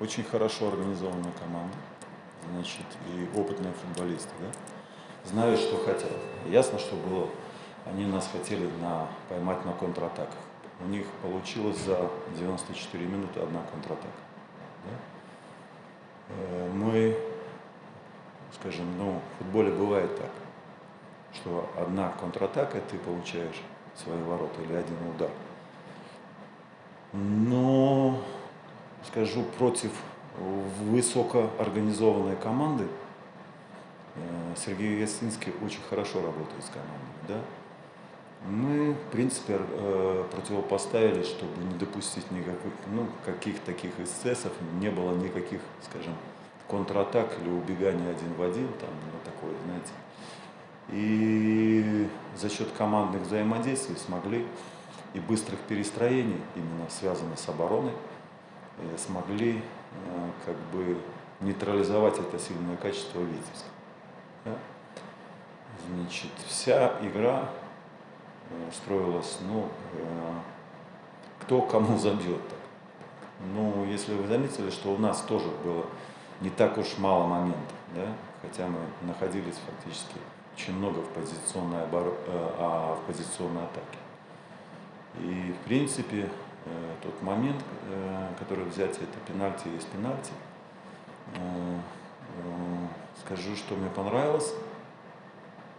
очень хорошо организованная команда, значит, и опытные футболисты, да, знают, что хотят. Ясно, что было, они нас хотели на, поймать на контратаках. У них получилось за 94 минуты одна контратака. Да? Э, мы, скажем, ну, в футболе бывает так, что одна контратака, ты получаешь свои ворота или один удар. Но, скажу, против высокоорганизованной команды э, Сергей Ясинский очень хорошо работает с командой. Да? Мы, в принципе, э, противопоставили, чтобы не допустить никаких, ну, каких таких эксцессов, не было никаких, скажем, контратак или убегания один в один, там, ну, такое, знаете. И за счет командных взаимодействий смогли и быстрых перестроений, именно связанных с обороной, смогли э, как бы нейтрализовать это сильное качество Витебска. Да? Значит, вся игра э, строилась, ну, кто кому забьет. Так. Ну, если вы заметили, что у нас тоже было не так уж мало моментов, да? хотя мы находились фактически очень много в позиционной, обор... а в позиционной атаке. И, в принципе, э, тот момент, э, который взять, это пенальти есть пенальти. Э, скажу, что мне понравилось.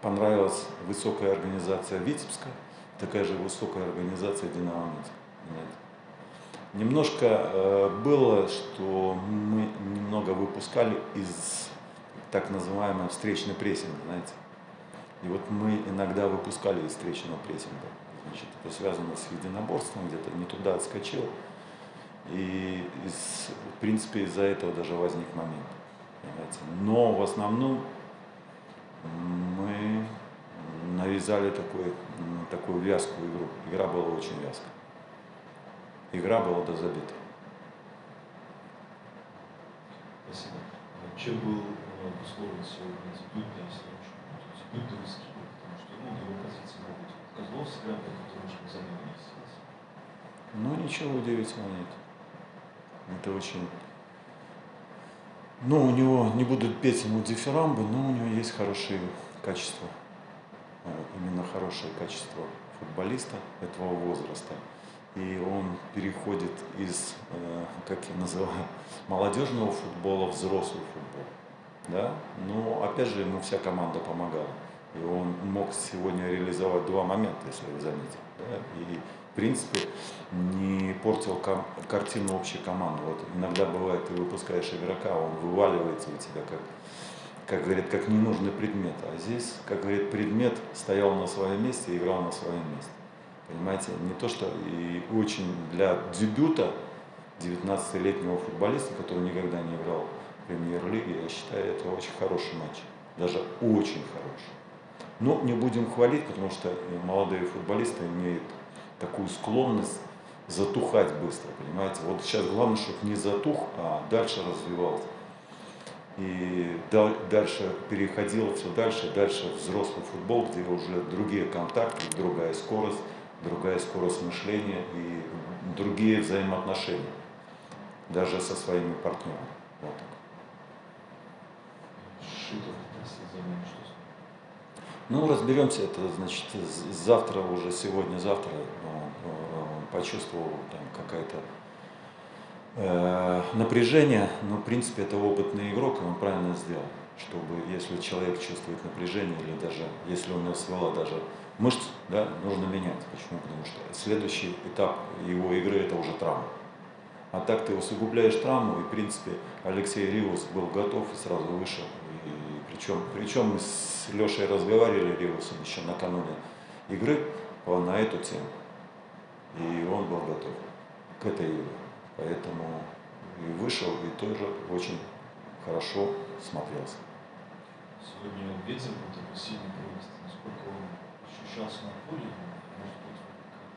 Понравилась высокая организация Витебска, такая же высокая организация Динамо Минск. Немножко было, что мы немного выпускали из так называемого встречной прессинга, знаете. И вот мы иногда выпускали из встречного прессинга. Значит, это связано с единоборством, где-то не туда отскочил. И, из, в принципе, из-за этого даже возник момент. Понимаете? Но в основном мы навязали такой, такую вязкую игру. Игра была очень вязкая. Игра была до забита. Спасибо. А чем был обусловлен сегодня дебют, если дебют риски? Потому что ну, его позиции могут Козлов сыграл, который немножко замену Ну, ничего удивительного нет. Это очень... Ну, у него, не будут петь ему дифирамбы, но у него есть хорошие качества. Э, именно хорошее качество футболиста этого возраста. И он переходит из, э, как я называю, молодежного футбола в взрослый футбол. Да? Но опять же ему вся команда помогала. И он мог сегодня реализовать два момента, если вы заметили. Да? И, в принципе, не портил картину общей команды. Вот иногда бывает, ты выпускаешь игрока, он вываливается у тебя как, как говорит, как ненужный предмет. А здесь, как говорит, предмет стоял на своем месте и играл на своем месте. Понимаете, не то что и очень для дебюта 19-летнего футболиста, который никогда не играл в премьер-лиге, я считаю, это очень хороший матч. Даже очень хороший. Но не будем хвалить, потому что молодые футболисты имеют такую склонность затухать быстро, понимаете. Вот сейчас главное, чтобы не затух, а дальше развивался. И дальше переходило все дальше, дальше взрослый футбол, где уже другие контакты, другая скорость, другая скорость мышления и другие взаимоотношения, даже со своими партнерами. Вот так. Шитов, ну, разберемся, это значит завтра уже, сегодня-завтра почувствовал там какая-то э, напряжение, но в принципе это опытный игрок, и он правильно сделал, чтобы если человек чувствует напряжение или даже если у него свела даже мышц, да, нужно менять. Почему? Потому что следующий этап его игры это уже травма. А так ты усугубляешь травму, и в принципе Алексей Риус был готов и сразу вышел. Причем, причем мы с Лешей разговаривали Риусом еще накануне игры на эту тему. И он был готов к этой игре. Поэтому и вышел, и тоже очень хорошо смотрелся. Сегодня ветер был такой сильный просто, насколько он ощущался на поле, может быть,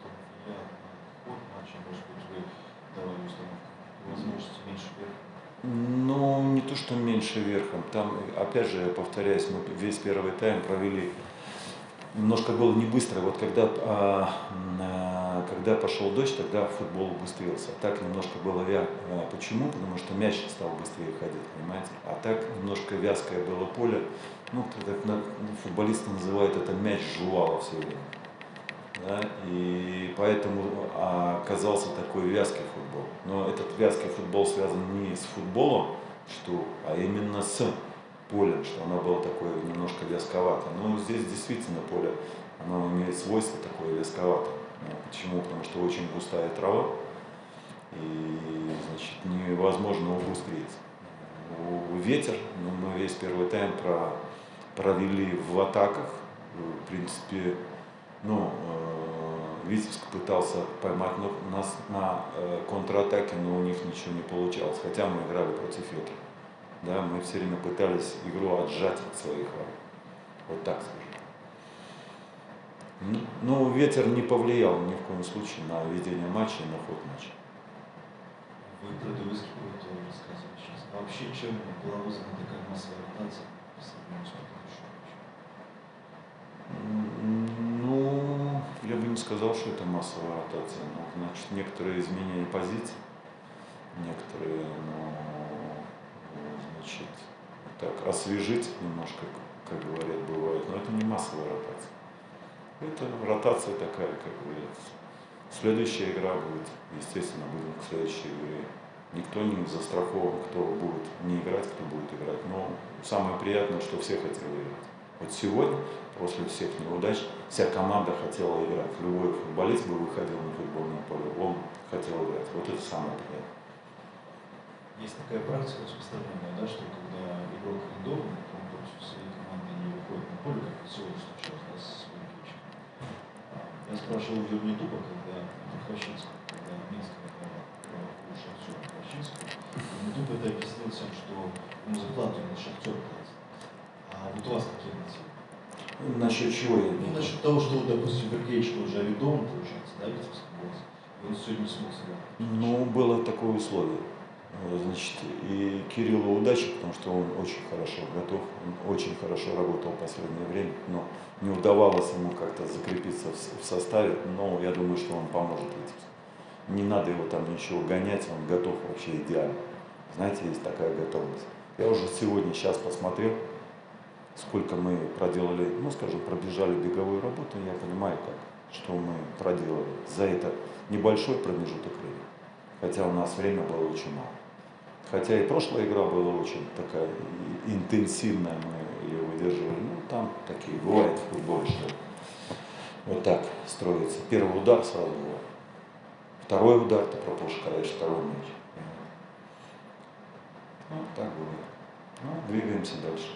как-то влиял на ход матча, может быть, вы давали установку, возможности меньше вверх. Ну, то, что меньше верхом. Там, опять же, я повторяюсь, мы весь первый тайм провели немножко было не быстро. Вот когда а, а, когда пошел дождь, тогда футбол убыстрился. Так немножко было вя... Почему? Потому что мяч стал быстрее ходить, понимаете? А так немножко вязкое было поле. Ну, как футболисты называют это мяч жевало все время. Да? И поэтому оказался такой вязкий футбол. Но этот вязкий футбол связан не с футболом, что, а именно с полем, что оно было такое немножко вязковато. Но здесь действительно поле, оно имеет свойство такое вязковатое. Ну, почему? Потому что очень густая трава, и значит, невозможно убыстрить. Ветер, ну, мы весь первый тайм про, провели в атаках. В принципе, ну, э, Витебск пытался поймать нас на э, контратаке, но у них ничего не получалось. Хотя мы играли против ветра. Да, мы все время пытались игру отжать от своих ворот. Вот так скажем. Но ветер не повлиял ни в коем случае на ведение матча и на ход матча. Вы про Дуэски тоже рассказывали сейчас. А вообще, чем была вызвана такая массовая ротация по сравнению с Ну, я бы не сказал, что это массовая ротация. Но, значит, некоторые изменения позиций, некоторые, ну, значит, так, освежить немножко, как говорят, бывает, но это не массовая ротация. Это ротация такая, как говорится. Следующая игра будет, естественно, будем к следующей игре. Никто не застрахован, кто будет не играть, кто будет играть. Но самое приятное, что все хотели играть. Вот сегодня, после всех неудач, вся команда хотела играть. Любой футболист бы выходил на футбольное поле, он хотел играть. Вот это самое приятное. Есть такая практика распространенная, да, что когда игрок арендованный, он против своей команды не выходит на поле, как сегодня случилось, да, с я спрашивал в Юрнитупа, когда в Хвощинском, когда Минск был шахтер Хвощинском, Юрнитуп это объяснил тем, что ему зарплату на шахтер платит. Вот у вас какие мотивы? Насчет чего я Ну, насчет того, что, допустим, Сергеевич уже арендован, получается, да, Витебский босс, и он сегодня смог сыграть. Ну, было такое условие. Значит, и Кириллу удачи, потому что он очень хорошо готов, он очень хорошо работал в последнее время, но не удавалось ему как-то закрепиться в составе, но я думаю, что он поможет Витебску. Не надо его там ничего гонять, он готов вообще идеально. Знаете, есть такая готовность. Я уже сегодня, сейчас посмотрел, сколько мы проделали, ну, скажем, пробежали беговую работу, я понимаю, как, что мы проделали за это небольшой промежуток времени. Хотя у нас время было очень мало. Хотя и прошлая игра была очень такая интенсивная, мы ее выдерживали. Ну, там такие бывает в футболе, что вот так строится. Первый удар сразу был. Второй удар, ты пропускаешь второй мяч. Ну, так бывает. Ну, двигаемся дальше.